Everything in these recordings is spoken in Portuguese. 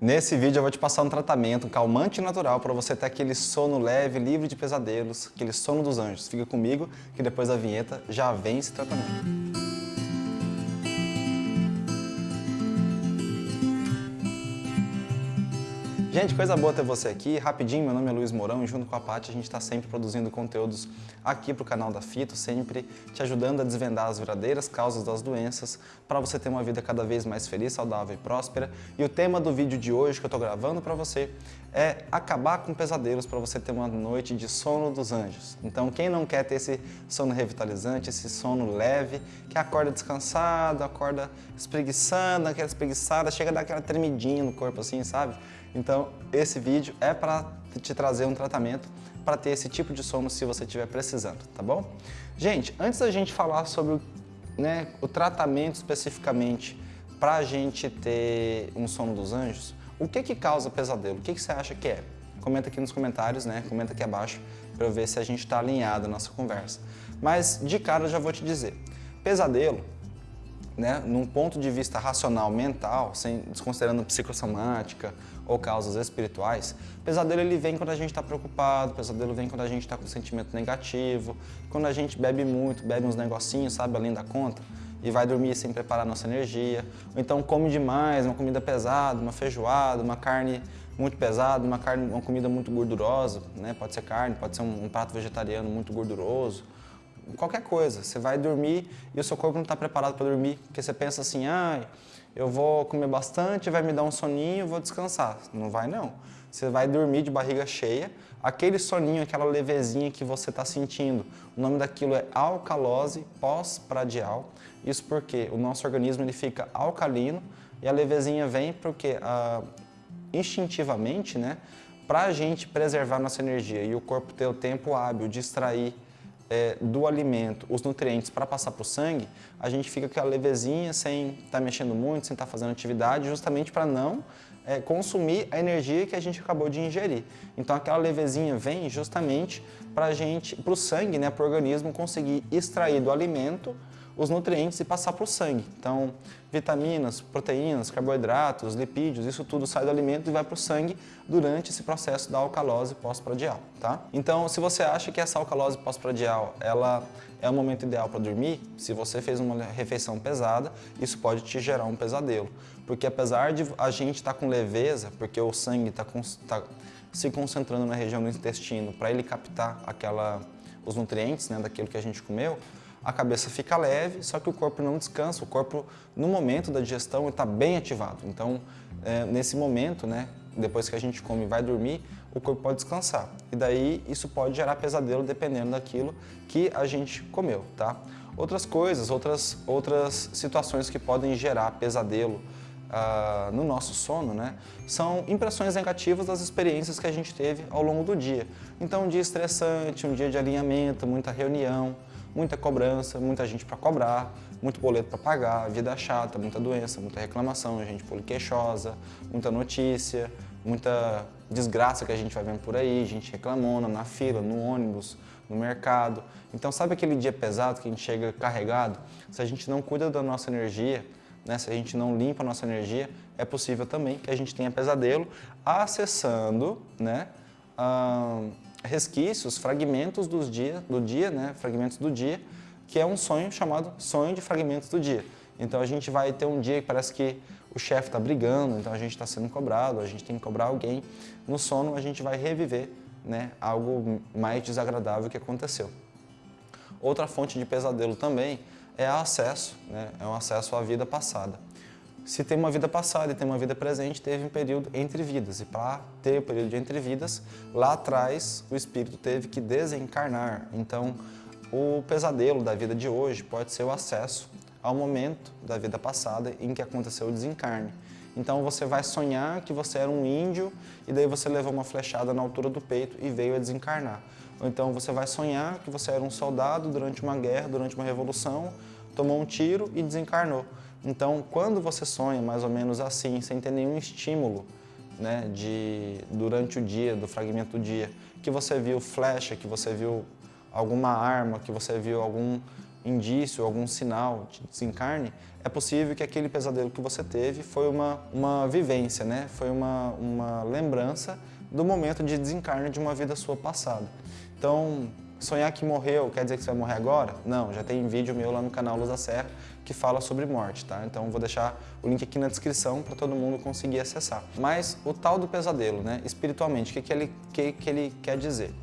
Nesse vídeo eu vou te passar um tratamento, um calmante natural para você ter aquele sono leve, livre de pesadelos, aquele sono dos anjos. Fica comigo que depois da vinheta já vem esse tratamento. Gente, coisa boa ter você aqui. Rapidinho, meu nome é Luiz Mourão e junto com a Paty a gente está sempre produzindo conteúdos aqui para o canal da Fito, sempre te ajudando a desvendar as verdadeiras causas das doenças para você ter uma vida cada vez mais feliz, saudável e próspera. E o tema do vídeo de hoje que eu estou gravando para você é acabar com pesadelos para você ter uma noite de sono dos anjos. Então, quem não quer ter esse sono revitalizante, esse sono leve, que acorda descansado, acorda espreguiçando, aquela espreguiçada, chega a dar aquela tremidinha no corpo assim, sabe? Então, esse vídeo é para te trazer um tratamento para ter esse tipo de sono se você estiver precisando, tá bom? Gente, antes da gente falar sobre né, o tratamento especificamente para a gente ter um sono dos anjos, o que que causa pesadelo? O que, que você acha que é? Comenta aqui nos comentários, né? Comenta aqui abaixo para eu ver se a gente está alinhado na nossa conversa. Mas de cara eu já vou te dizer, pesadelo né, num ponto de vista racional, mental, sem desconsiderando psicossomática ou causas espirituais, pesadelo ele vem quando a gente está preocupado, pesadelo vem quando a gente está com sentimento negativo, quando a gente bebe muito, bebe uns negocinhos, sabe, além da conta, e vai dormir sem preparar nossa energia, ou então come demais, uma comida pesada, uma feijoada, uma carne muito pesada, uma carne, uma comida muito gordurosa, né, pode ser carne, pode ser um, um prato vegetariano muito gorduroso, qualquer coisa. Você vai dormir e o seu corpo não está preparado para dormir, porque você pensa assim, ah, eu vou comer bastante, vai me dar um soninho, vou descansar. Não vai não. Você vai dormir de barriga cheia, aquele soninho, aquela levezinha que você está sentindo. O nome daquilo é alcalose pós-pradial. Isso porque o nosso organismo ele fica alcalino e a levezinha vem porque ah, instintivamente, né, para a gente preservar nossa energia e o corpo ter o tempo hábil de extrair é, do alimento os nutrientes para passar para o sangue, a gente fica com aquela levezinha, sem estar tá mexendo muito, sem estar tá fazendo atividade, justamente para não é, consumir a energia que a gente acabou de ingerir. Então aquela levezinha vem justamente para a gente, para o sangue, né, para o organismo conseguir extrair do alimento os nutrientes e passar para o sangue. Então, vitaminas, proteínas, carboidratos, lipídios, isso tudo sai do alimento e vai para o sangue durante esse processo da alcalose pós-pradial, tá? Então, se você acha que essa alcalose pós-pradial, ela é o momento ideal para dormir, se você fez uma refeição pesada, isso pode te gerar um pesadelo. Porque apesar de a gente estar tá com leveza, porque o sangue está tá se concentrando na região do intestino para ele captar aquela, os nutrientes né, daquilo que a gente comeu, a cabeça fica leve, só que o corpo não descansa. O corpo, no momento da digestão, está bem ativado. Então, é, nesse momento, né, depois que a gente come e vai dormir, o corpo pode descansar. E daí isso pode gerar pesadelo dependendo daquilo que a gente comeu, tá? Outras coisas, outras, outras situações que podem gerar pesadelo uh, no nosso sono, né, são impressões negativas das experiências que a gente teve ao longo do dia. Então, um dia estressante, um dia de alinhamento, muita reunião, muita cobrança, muita gente para cobrar, muito boleto para pagar, vida chata, muita doença, muita reclamação, gente poliqueixosa, muita notícia, muita desgraça que a gente vai vendo por aí, gente reclamona na fila, no ônibus, no mercado. Então sabe aquele dia pesado que a gente chega carregado? Se a gente não cuida da nossa energia, né, se a gente não limpa a nossa energia, é possível também que a gente tenha pesadelo acessando né, resquícios, fragmentos dos dia, do dia, né, fragmentos do dia, que é um sonho chamado sonho de fragmentos do dia. Então a gente vai ter um dia que parece que o chefe está brigando, então a gente está sendo cobrado, a gente tem que cobrar alguém. No sono a gente vai reviver né, algo mais desagradável que aconteceu. Outra fonte de pesadelo também é acesso, né, é um acesso à vida passada. Se tem uma vida passada e tem uma vida presente, teve um período entre vidas. E para ter o período de entre vidas, lá atrás o espírito teve que desencarnar. Então, o pesadelo da vida de hoje pode ser o acesso ao momento da vida passada em que aconteceu o desencarne. Então você vai sonhar que você era um índio e daí você levou uma flechada na altura do peito e veio a desencarnar. Ou então você vai sonhar que você era um soldado durante uma guerra, durante uma revolução, tomou um tiro e desencarnou. Então, quando você sonha mais ou menos assim, sem ter nenhum estímulo né, de, durante o dia, do fragmento do dia, que você viu flecha, que você viu alguma arma, que você viu algum indício, algum sinal de desencarne, é possível que aquele pesadelo que você teve foi uma, uma vivência, né? foi uma, uma lembrança do momento de desencarne de uma vida sua passada. Então, sonhar que morreu quer dizer que você vai morrer agora? Não, já tem vídeo meu lá no canal Luz da Serra que fala sobre morte, tá? Então vou deixar o link aqui na descrição para todo mundo conseguir acessar. Mas o tal do pesadelo, né? Espiritualmente, o que, que, ele, que, que ele quer dizer?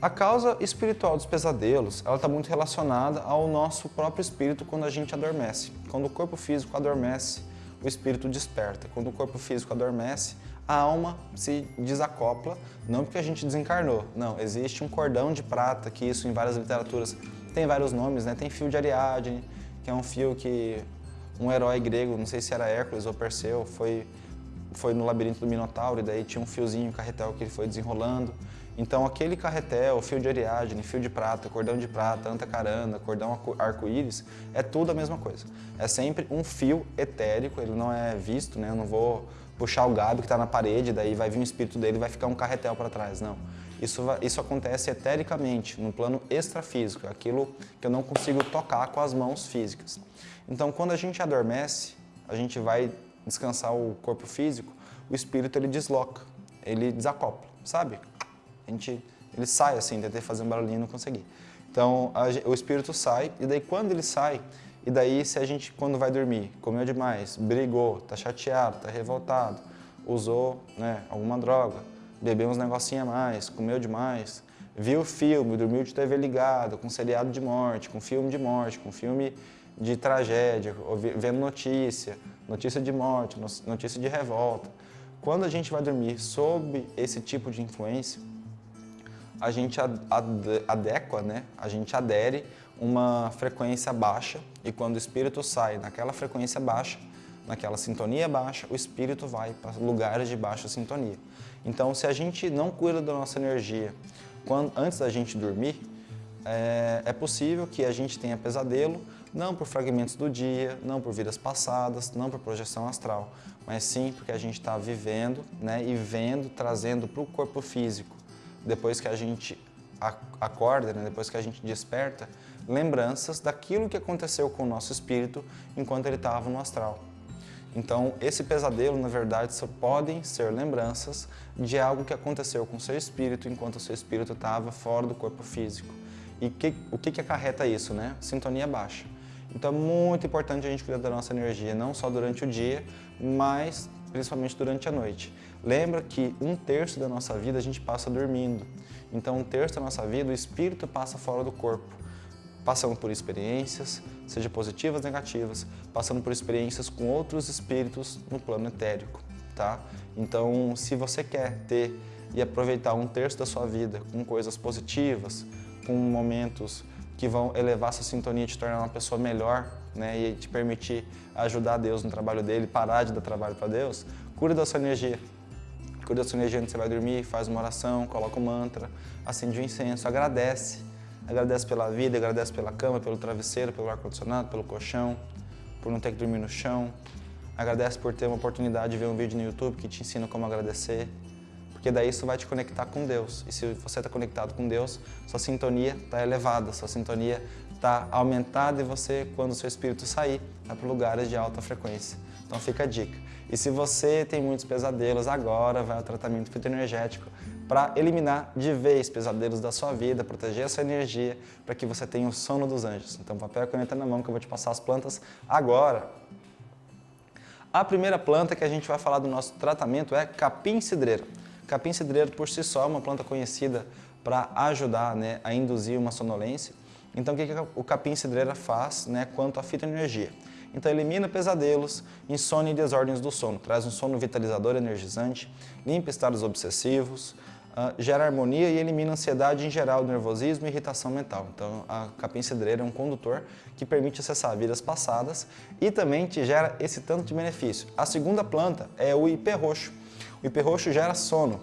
A causa espiritual dos pesadelos, ela está muito relacionada ao nosso próprio espírito quando a gente adormece. Quando o corpo físico adormece, o espírito desperta. Quando o corpo físico adormece, a alma se desacopla, não porque a gente desencarnou, não, existe um cordão de prata, que isso em várias literaturas tem vários nomes, né? Tem fio de Ariadne, que é um fio que um herói grego, não sei se era Hércules ou Perseu, foi, foi no labirinto do Minotauro e daí tinha um fiozinho, carretel que ele foi desenrolando. Então aquele carretel, fio de Ariadne, fio de prata, cordão de prata, antacarana, cordão arco-íris, é tudo a mesma coisa. É sempre um fio etérico, ele não é visto, né? Eu não vou puxar o gado que está na parede, daí vai vir um espírito dele e vai ficar um carretel para trás, não. Isso, isso acontece etericamente, no plano extrafísico, aquilo que eu não consigo tocar com as mãos físicas. Então quando a gente adormece, a gente vai descansar o corpo físico, o espírito ele desloca, ele desacopla, sabe? A gente, ele sai assim, tentei fazer um barulhinho e não consegui. Então, a, o espírito sai, e daí quando ele sai, e daí se a gente, quando vai dormir, comeu demais, brigou, tá chateado, tá revoltado, usou né, alguma droga, bebeu uns negocinhos a mais, comeu demais, viu filme, dormiu de TV ligado, com seriado de morte, com filme de morte, com filme de tragédia, vendo notícia, notícia de morte, notícia de revolta. Quando a gente vai dormir sob esse tipo de influência, a gente adequa, né? a gente adere uma frequência baixa e quando o espírito sai naquela frequência baixa, naquela sintonia baixa, o espírito vai para lugares de baixa sintonia. Então, se a gente não cuida da nossa energia quando, antes da gente dormir, é, é possível que a gente tenha pesadelo, não por fragmentos do dia, não por vidas passadas, não por projeção astral, mas sim porque a gente está vivendo né, e vendo, trazendo para o corpo físico depois que a gente acorda, né, depois que a gente desperta, lembranças daquilo que aconteceu com o nosso espírito enquanto ele estava no astral. Então, esse pesadelo, na verdade, só podem ser lembranças de algo que aconteceu com seu espírito enquanto seu espírito estava fora do corpo físico. E que, o que, que acarreta isso? Né? Sintonia baixa. Então, é muito importante a gente cuidar da nossa energia, não só durante o dia, mas principalmente durante a noite. Lembra que um terço da nossa vida a gente passa dormindo. Então, um terço da nossa vida o espírito passa fora do corpo, passando por experiências, seja positivas ou negativas, passando por experiências com outros espíritos no plano etérico, tá? Então, se você quer ter e aproveitar um terço da sua vida com coisas positivas, com momentos que vão elevar sua sintonia te tornar uma pessoa melhor, né, e te permitir ajudar Deus no trabalho dele, parar de dar trabalho para Deus, cura da sua energia. Cura da sua energia antes você vai dormir, faz uma oração, coloca um mantra, acende um incenso, agradece. Agradece pela vida, agradece pela cama, pelo travesseiro, pelo ar-condicionado, pelo colchão, por não ter que dormir no chão. Agradece por ter uma oportunidade de ver um vídeo no YouTube que te ensina como agradecer. Porque daí isso vai te conectar com Deus. E se você está conectado com Deus, sua sintonia está elevada, sua sintonia está aumentada e você, quando seu espírito sair, vai para lugares de alta frequência. Então fica a dica. E se você tem muitos pesadelos, agora vai ao tratamento fitoenergético para eliminar de vez pesadelos da sua vida, proteger a sua energia, para que você tenha o sono dos anjos. Então papel e caneta na mão que eu vou te passar as plantas agora. A primeira planta que a gente vai falar do nosso tratamento é capim-cidreira. Capim-cidreiro por si só é uma planta conhecida para ajudar né, a induzir uma sonolência. Então, o que, que o capim-cidreira faz né, quanto à fitoenergia? Então, elimina pesadelos, insônia e desordens do sono, traz um sono vitalizador energizante, limpa estados obsessivos, uh, gera harmonia e elimina ansiedade em geral, nervosismo e irritação mental. Então, a capim-cidreira é um condutor que permite acessar vidas passadas e também te gera esse tanto de benefício. A segunda planta é o ipê roxo. O ipê roxo gera sono,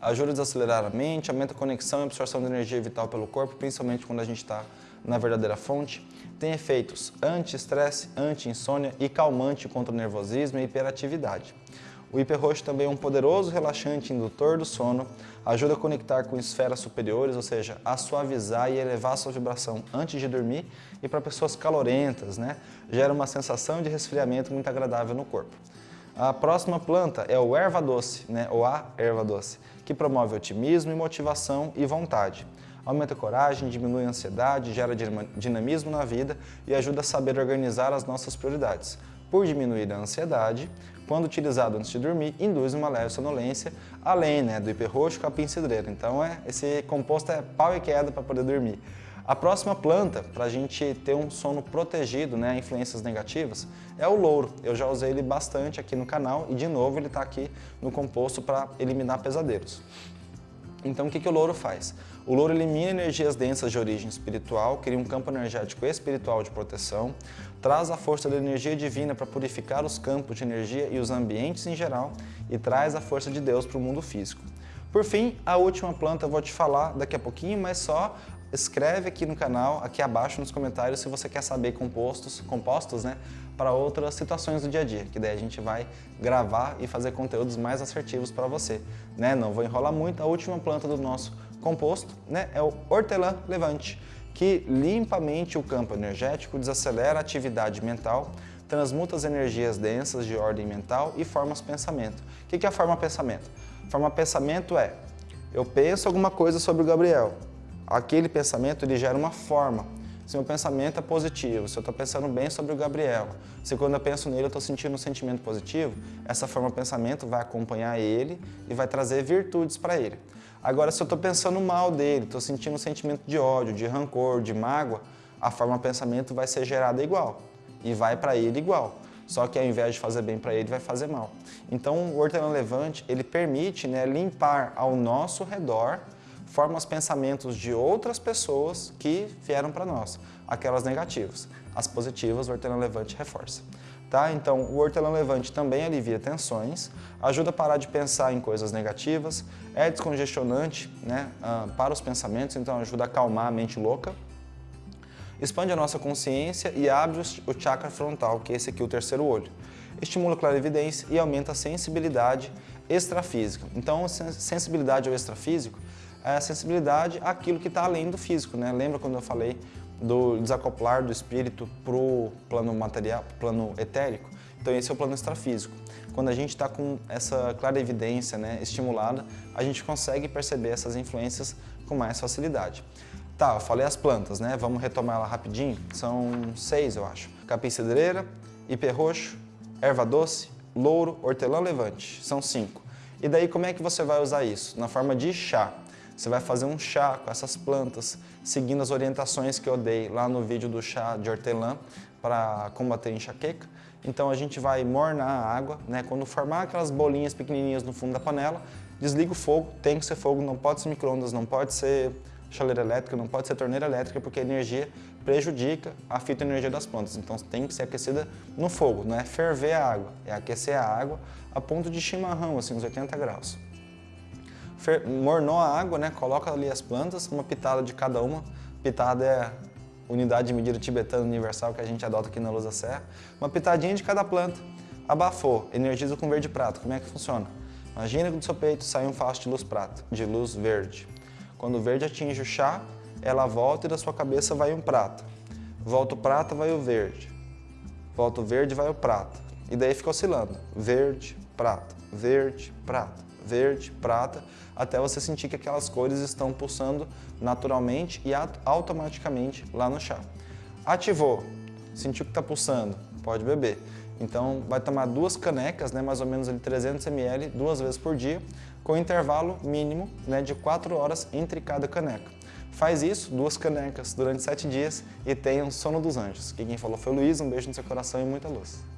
ajuda a desacelerar a mente, aumenta a conexão e absorção de energia vital pelo corpo, principalmente quando a gente está na verdadeira fonte. Tem efeitos anti-estresse, anti-insônia e calmante contra o nervosismo e hiperatividade. O hiperroxo também é um poderoso relaxante indutor do sono, ajuda a conectar com esferas superiores, ou seja, a suavizar e elevar sua vibração antes de dormir e para pessoas calorentas, né? Gera uma sensação de resfriamento muito agradável no corpo. A próxima planta é o erva doce, né? ou a erva doce, que promove otimismo e motivação e vontade. Aumenta a coragem, diminui a ansiedade, gera dinamismo na vida e ajuda a saber organizar as nossas prioridades. Por diminuir a ansiedade, quando utilizado antes de dormir, induz uma leve sonolência, além né, do hiperroxo capim cidreira. Então é, esse composto é pau e queda para poder dormir. A próxima planta, para a gente ter um sono protegido, né, influências negativas, é o louro. Eu já usei ele bastante aqui no canal e, de novo, ele está aqui no composto para eliminar pesadelos. Então, o que, que o louro faz? O louro elimina energias densas de origem espiritual, cria um campo energético espiritual de proteção, traz a força da energia divina para purificar os campos de energia e os ambientes em geral e traz a força de Deus para o mundo físico. Por fim, a última planta eu vou te falar daqui a pouquinho, mas só escreve aqui no canal, aqui abaixo nos comentários, se você quer saber compostos, compostos né, para outras situações do dia a dia, que daí a gente vai gravar e fazer conteúdos mais assertivos para você. Né? Não vou enrolar muito, a última planta do nosso composto né, é o hortelã levante, que limpamente o campo energético, desacelera a atividade mental, transmuta as energias densas de ordem mental e forma os pensamento. O que é a forma pensamento? Forma pensamento é, eu penso alguma coisa sobre o Gabriel, aquele pensamento ele gera uma forma. Se meu pensamento é positivo, se eu estou pensando bem sobre o Gabriel, se quando eu penso nele eu estou sentindo um sentimento positivo, essa forma de pensamento vai acompanhar ele e vai trazer virtudes para ele. Agora, se eu estou pensando mal dele, estou sentindo um sentimento de ódio, de rancor, de mágoa, a forma de pensamento vai ser gerada igual e vai para ele igual. Só que ao invés de fazer bem para ele, vai fazer mal. Então, o hortelã levante, ele permite né, limpar ao nosso redor forma os pensamentos de outras pessoas que vieram para nós, aquelas negativas. As positivas, o hortelã levante reforça. Tá? Então, o hortelã levante também alivia tensões, ajuda a parar de pensar em coisas negativas, é descongestionante né, uh, para os pensamentos, então ajuda a acalmar a mente louca, expande a nossa consciência e abre o chakra frontal, que é esse aqui, o terceiro olho. Estimula a clarividência e aumenta a sensibilidade extrafísica. Então, sensibilidade ao extrafísico é a sensibilidade àquilo que está além do físico. Né? Lembra quando eu falei do desacoplar do espírito para o plano material, plano etérico? Então esse é o plano extrafísico. Quando a gente está com essa clara evidência né, estimulada, a gente consegue perceber essas influências com mais facilidade. Tá, eu falei as plantas, né? Vamos retomar ela rapidinho. São seis, eu acho. Capim cedreira, ipê roxo, erva doce, louro, hortelã levante. São cinco. E daí como é que você vai usar isso? Na forma de chá. Você vai fazer um chá com essas plantas, seguindo as orientações que eu dei lá no vídeo do chá de hortelã para combater enxaqueca. Então a gente vai mornar a água, né? quando formar aquelas bolinhas pequenininhas no fundo da panela, desliga o fogo, tem que ser fogo, não pode ser micro-ondas, não pode ser chaleira elétrica, não pode ser torneira elétrica, porque a energia prejudica a fitoenergia das plantas. Então tem que ser aquecida no fogo, não é ferver a água, é aquecer a água a ponto de chimarrão, assim, uns 80 graus mornou a água, né? coloca ali as plantas, uma pitada de cada uma. Pitada é unidade de medida tibetana universal que a gente adota aqui na Luz da Serra. Uma pitadinha de cada planta. Abafou, energiza com verde prato. Como é que funciona? Imagina que do seu peito sai um facho de luz prata, de luz verde. Quando o verde atinge o chá, ela volta e da sua cabeça vai um prata. Volta o prata, vai o verde. Volta o verde, vai o prata. E daí fica oscilando. Verde, prata, verde, prata verde, prata, até você sentir que aquelas cores estão pulsando naturalmente e automaticamente lá no chá. Ativou, sentiu que está pulsando, pode beber. Então vai tomar duas canecas, né, mais ou menos ali 300 ml, duas vezes por dia, com intervalo mínimo né, de 4 horas entre cada caneca. Faz isso, duas canecas, durante 7 dias e tenha um sono dos anjos. quem falou foi o Luiz, um beijo no seu coração e muita luz.